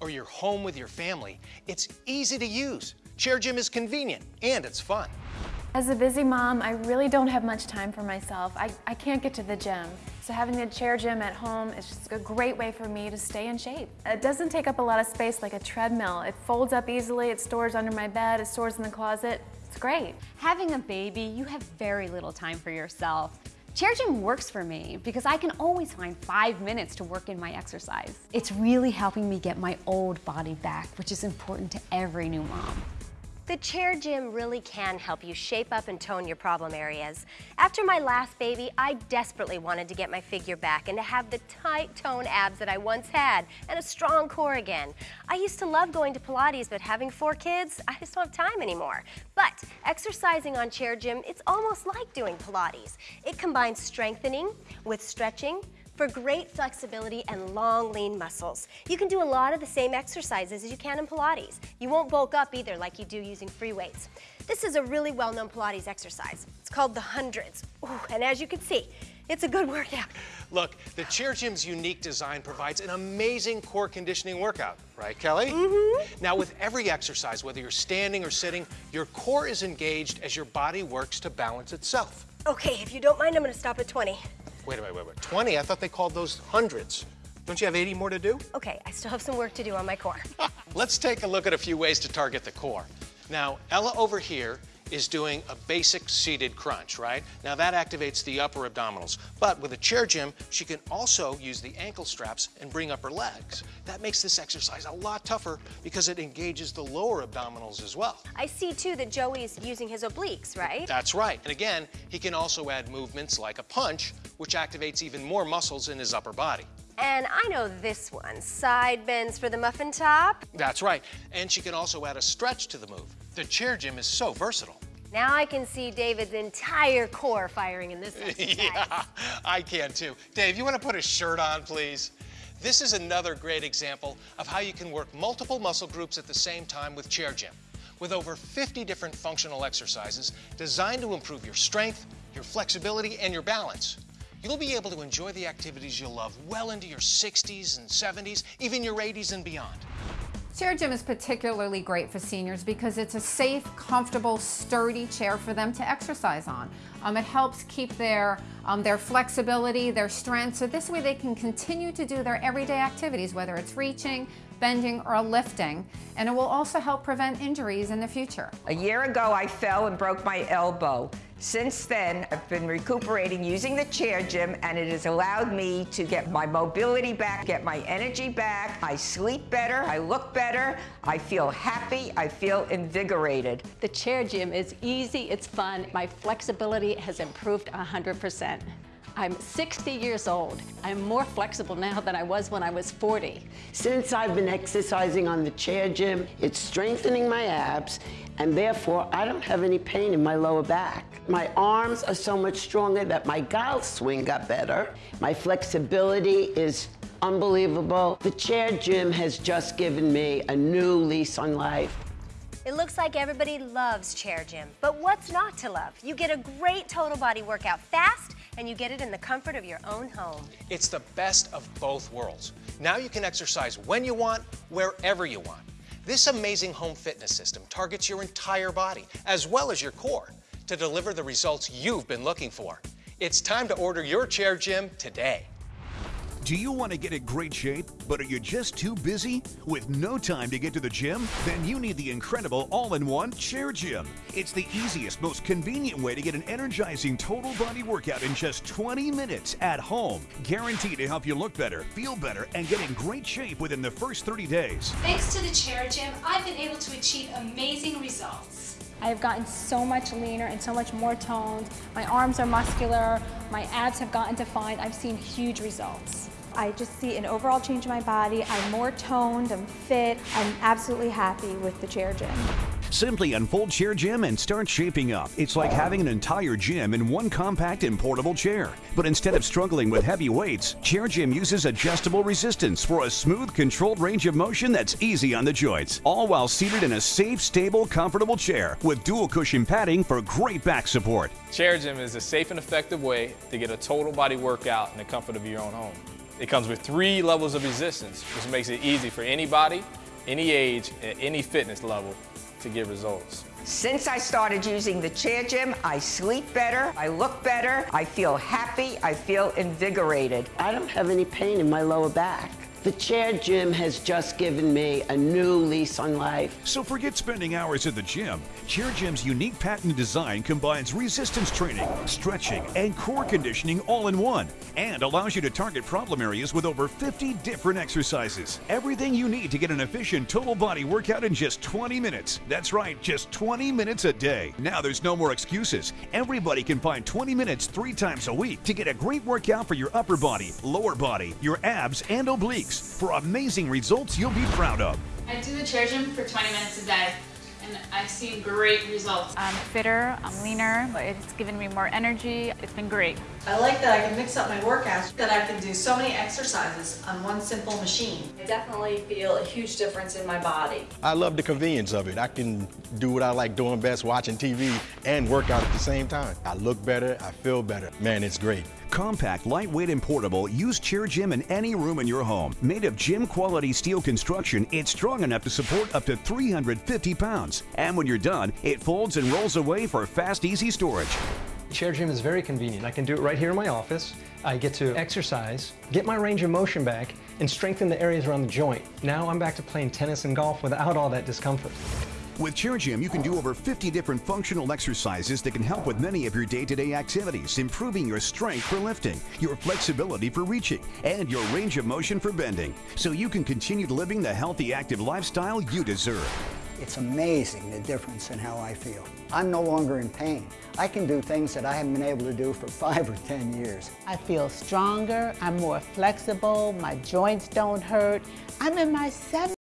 or you're home with your family, it's easy to use. Chair Gym is convenient and it's fun. As a busy mom, I really don't have much time for myself. I, I can't get to the gym. So having the chair gym at home is just a great way for me to stay in shape. It doesn't take up a lot of space like a treadmill. It folds up easily, it stores under my bed, it stores in the closet. It's great. Having a baby, you have very little time for yourself. Chair Gym works for me because I can always find five minutes to work in my exercise. It's really helping me get my old body back, which is important to every new mom. The chair gym really can help you shape up and tone your problem areas. After my last baby, I desperately wanted to get my figure back and to have the tight toned abs that I once had and a strong core again. I used to love going to Pilates, but having four kids, I just don't have time anymore. But exercising on chair gym, it's almost like doing Pilates. It combines strengthening with stretching, for great flexibility and long, lean muscles. You can do a lot of the same exercises as you can in Pilates. You won't bulk up either like you do using free weights. This is a really well-known Pilates exercise. It's called the hundreds. Ooh, and as you can see, it's a good workout. Look, the Chair Gym's unique design provides an amazing core conditioning workout, right, Kelly? Mm-hmm. Now, with every exercise, whether you're standing or sitting, your core is engaged as your body works to balance itself. Okay, if you don't mind, I'm gonna stop at 20. Wait a minute, wait, wait. 20? I thought they called those hundreds. Don't you have 80 more to do? Okay, I still have some work to do on my core. Let's take a look at a few ways to target the core. Now, Ella over here is doing a basic seated crunch, right? Now that activates the upper abdominals. But with a chair gym, she can also use the ankle straps and bring up her legs. That makes this exercise a lot tougher because it engages the lower abdominals as well. I see too that Joey's using his obliques, right? That's right. And again, he can also add movements like a punch, which activates even more muscles in his upper body. And I know this one, side bends for the muffin top. That's right. And she can also add a stretch to the move. The chair gym is so versatile. Now I can see David's entire core firing in this exercise. yeah, I can too. Dave, you want to put a shirt on, please? This is another great example of how you can work multiple muscle groups at the same time with Chair Gym. With over 50 different functional exercises designed to improve your strength, your flexibility, and your balance. You'll be able to enjoy the activities you'll love well into your 60s and 70s, even your 80s and beyond. Chair Gym is particularly great for seniors because it's a safe, comfortable, sturdy chair for them to exercise on. Um, it helps keep their, um, their flexibility, their strength, so this way they can continue to do their everyday activities, whether it's reaching, bending, or lifting, and it will also help prevent injuries in the future. A year ago, I fell and broke my elbow. Since then, I've been recuperating using the chair gym, and it has allowed me to get my mobility back, get my energy back. I sleep better, I look better, I feel happy, I feel invigorated. The chair gym is easy, it's fun. My flexibility has improved 100%. I'm 60 years old. I'm more flexible now than I was when I was 40. Since I've been exercising on the chair gym, it's strengthening my abs, and therefore I don't have any pain in my lower back. My arms are so much stronger that my golf swing got better. My flexibility is unbelievable. The chair gym has just given me a new lease on life. It looks like everybody loves chair gym, but what's not to love? You get a great total body workout fast and you get it in the comfort of your own home. It's the best of both worlds. Now you can exercise when you want, wherever you want. This amazing home fitness system targets your entire body, as well as your core, to deliver the results you've been looking for. It's time to order your chair gym today. Do you want to get in great shape, but are you just too busy? With no time to get to the gym? Then you need the incredible all-in-one Chair Gym. It's the easiest, most convenient way to get an energizing total body workout in just 20 minutes at home. Guaranteed to help you look better, feel better, and get in great shape within the first 30 days. Thanks to the Chair Gym, I've been able to achieve amazing results. I've gotten so much leaner and so much more toned. My arms are muscular, my abs have gotten defined. I've seen huge results. I just see an overall change in my body. I'm more toned, I'm fit. I'm absolutely happy with the chair gym. Simply unfold Chair Gym and start shaping up. It's like having an entire gym in one compact and portable chair. But instead of struggling with heavy weights, Chair Gym uses adjustable resistance for a smooth, controlled range of motion that's easy on the joints, all while seated in a safe, stable, comfortable chair with dual cushion padding for great back support. Chair Gym is a safe and effective way to get a total body workout in the comfort of your own home. It comes with three levels of resistance, which makes it easy for anybody, any age, at any fitness level to get results. Since I started using the Chair Gym, I sleep better, I look better, I feel happy, I feel invigorated. I don't have any pain in my lower back. The Chair Gym has just given me a new lease on life. So forget spending hours at the gym. Chair Gym's unique patent design combines resistance training, stretching, and core conditioning all in one, and allows you to target problem areas with over 50 different exercises. Everything you need to get an efficient total body workout in just 20 minutes. That's right, just 20 minutes a day. Now there's no more excuses. Everybody can find 20 minutes three times a week to get a great workout for your upper body, lower body, your abs, and obliques for amazing results you'll be proud of. I do the chair gym for 20 minutes a day and I've seen great results. I'm fitter, I'm leaner, it's given me more energy, it's been great. I like that I can mix up my workouts, that I can do so many exercises on one simple machine. I definitely feel a huge difference in my body. I love the convenience of it. I can do what I like doing best, watching TV and work out at the same time. I look better, I feel better. Man, it's great. Compact, lightweight, and portable, use Chair Gym in any room in your home. Made of gym quality steel construction, it's strong enough to support up to 350 pounds. And when you're done, it folds and rolls away for fast, easy storage. Chair Gym is very convenient. I can do it right here in my office. I get to exercise, get my range of motion back, and strengthen the areas around the joint. Now I'm back to playing tennis and golf without all that discomfort. With Chair Gym, you can do over 50 different functional exercises that can help with many of your day-to-day activities, improving your strength for lifting, your flexibility for reaching, and your range of motion for bending, so you can continue living the healthy, active lifestyle you deserve. It's amazing the difference in how I feel. I'm no longer in pain. I can do things that I haven't been able to do for five or 10 years. I feel stronger, I'm more flexible, my joints don't hurt. I'm in my 70s.